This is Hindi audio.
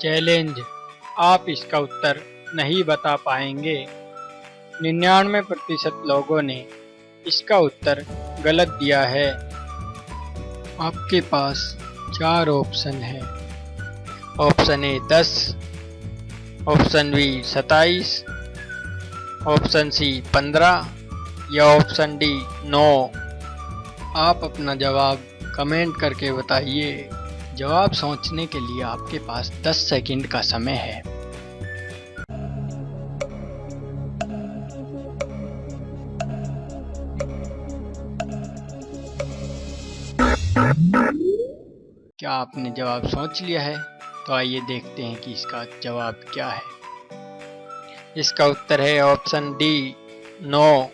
चैलेंज। आप इसका उत्तर नहीं बता पाएँगे। निन्यानवे प्रतिशत लोगों ने इसका उत्तर गलत दिया है। आपके पास चार ऑप्शन है। ऑप्शन ए दस, ऑप्शन बी सताईस ऑप्शन सी पंद्रह या ऑप्शन डी नौ। आप अपना जवाब कमेंट करके बताइए। जवाब सोचने के लिए आपके पास 10 सेकंड का समय है। क्या आपने जवाब सोच लिया है? तो आइए देखते हैं कि इसका जवाब क्या है। इसका उत्तर है ऑप्शन डी, नौ।